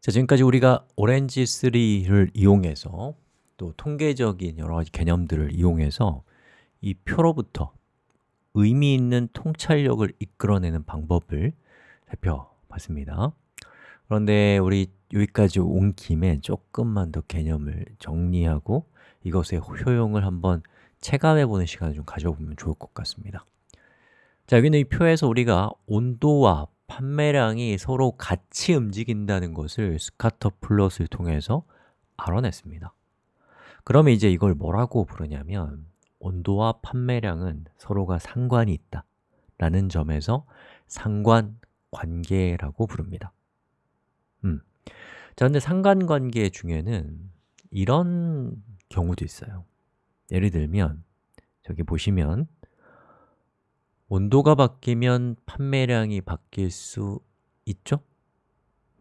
자, 지금까지 우리가 Orange 3를 이용해서 또 통계적인 여러 가지 개념들을 이용해서 이 표로부터 의미 있는 통찰력을 이끌어내는 방법을 살펴봤습니다. 그런데 우리 여기까지 온 김에 조금만 더 개념을 정리하고 이것의 효용을 한번 체감해보는 시간을 좀 가져보면 좋을 것 같습니다. 자, 여기는 이 표에서 우리가 온도와 판매량이 서로 같이 움직인다는 것을 scatter plot을 통해서 알아냈습니다. 그러면 이제 이걸 뭐라고 부르냐면 온도와 판매량은 서로가 상관이 있다 라는 점에서 상관관계라고 부릅니다. 음. 자, 근데 상관관계 중에는 이런 경우도 있어요. 예를 들면 저기 보시면 온도가 바뀌면 판매량이 바뀔 수 있죠?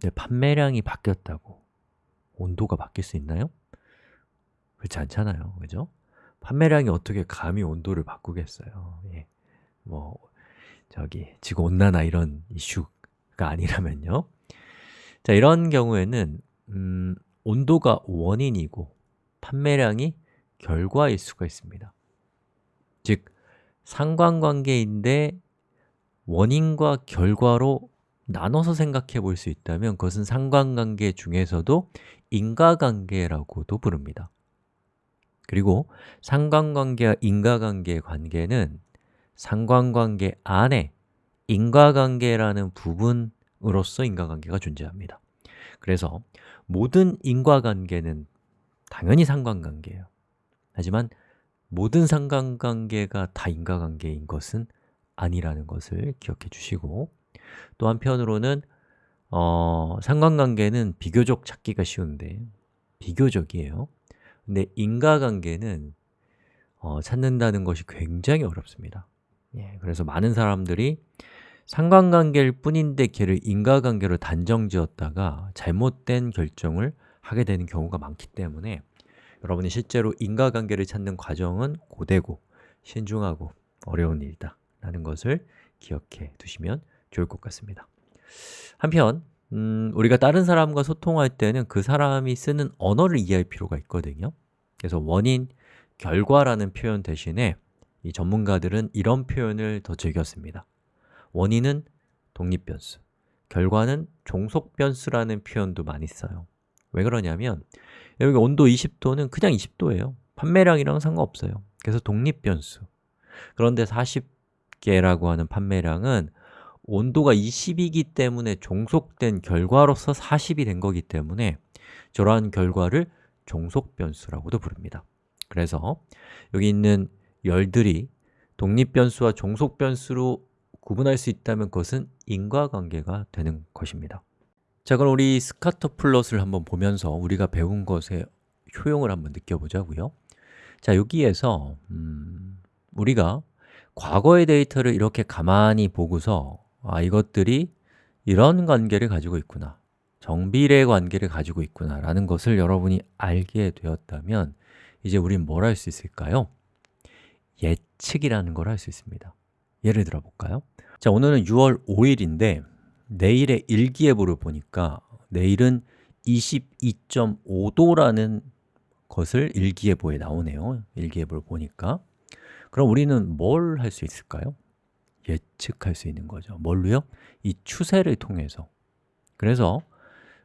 네, 판매량이 바뀌었다고 온도가 바뀔 수 있나요? 그렇지 않잖아요, 그죠? 판매량이 어떻게 감히 온도를 바꾸겠어요 예. 뭐 저기 지구온난화 이런 이슈가 아니라면요 자, 이런 경우에는 음, 온도가 원인이고 판매량이 결과일 수가 있습니다 즉, 상관관계인데 원인과 결과로 나눠서 생각해 볼 수 있다면 그것은 상관관계 중에서도 인과관계라고도 부릅니다. 그리고 상관관계와 인과관계의 관계는 상관관계 안에 인과관계라는 부분으로서 인과관계가 존재합니다. 그래서 모든 인과관계는 당연히 상관관계예요. 하지만 모든 상관관계가 다 인과관계인 것은 아니라는 것을 기억해 주시고 또 한편으로는 어, 상관관계는 비교적 찾기가 쉬운데 비교적이에요. 근데 인과관계는 어, 찾는다는 것이 굉장히 어렵습니다. 예, 그래서 많은 사람들이 상관관계일 뿐인데 걔를 인과관계로 단정지었다가 잘못된 결정을 하게 되는 경우가 많기 때문에 여러분이 실제로 인과관계를 찾는 과정은 고되고 신중하고 어려운 일이다 라는 것을 기억해 두시면 좋을 것 같습니다. 한편 음, 우리가 다른 사람과 소통할 때는 그 사람이 쓰는 언어를 이해할 필요가 있거든요. 그래서 원인, 결과라는 표현 대신에 이 전문가들은 이런 표현을 더 즐겼습니다. 원인은 독립변수, 결과는 종속변수라는 표현도 많이 써요. 왜 그러냐면 여기 온도 20도는 그냥 20도예요. 판매량이랑 상관없어요. 그래서 독립변수. 그런데 40개라고 하는 판매량은 온도가 20이기 때문에 종속된 결과로서 40이 된 거기 때문에 저러한 결과를 종속변수라고도 부릅니다. 그래서 여기 있는 열들이 독립변수와 종속변수로 구분할 수 있다면 그것은 인과관계가 되는 것입니다 자, 그럼 우리 scatter plot을 한번 보면서 우리가 배운 것의 효용을 한번 느껴보자고요 자, 여기에서 음, 우리가 과거의 데이터를 이렇게 가만히 보고서 아, 이것들이 이런 관계를 가지고 있구나 정비례 관계를 가지고 있구나 라는 것을 여러분이 알게 되었다면 이제 우린 뭘 할 수 있을까요? 예측이라는 걸 할 수 있습니다 예를 들어 볼까요? 자, 오늘은 6월 5일인데 내일의 일기예보를 보니까 내일은 22.5도라는 것을 일기예보에 나오네요. 일기예보를 보니까. 그럼 우리는 뭘 할 수 있을까요? 예측할 수 있는 거죠. 뭘로요? 이 추세를 통해서. 그래서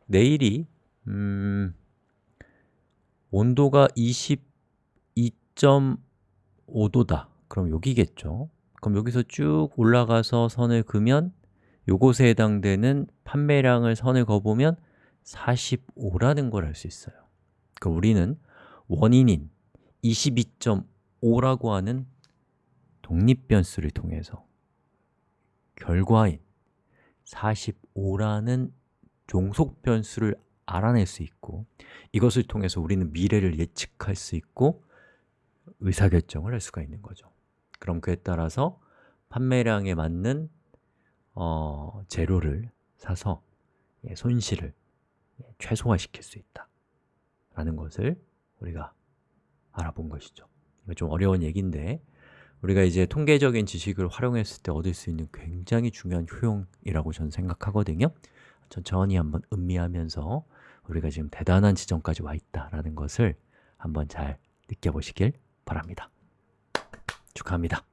내일이 음, 온도가 22.5도다. 그럼 여기겠죠? 그럼 여기서 쭉 올라가서 선을 그면 요것에 해당되는 판매량을 선을 그어보면 45라는 걸 알 수 있어요. 그럼 우리는 원인인 22.5라고 하는 독립변수를 통해서 결과인 45라는 종속변수를 알아낼 수 있고 이것을 통해서 우리는 미래를 예측할 수 있고 의사결정을 할 수가 있는 거죠. 그럼 그에 따라서 판매량에 맞는 어, 재료를 사서 예, 손실을 예, 최소화시킬 수 있다 라는 것을 우리가 알아본 것이죠 좀 어려운 얘기인데 우리가 이제 통계적인 지식을 활용했을 때 얻을 수 있는 굉장히 중요한 효용이라고 저는 생각하거든요 천천히 한번 음미하면서 우리가 지금 대단한 지점까지 와 있다라는 것을 한번 잘 느껴보시길 바랍니다. 축하합니다.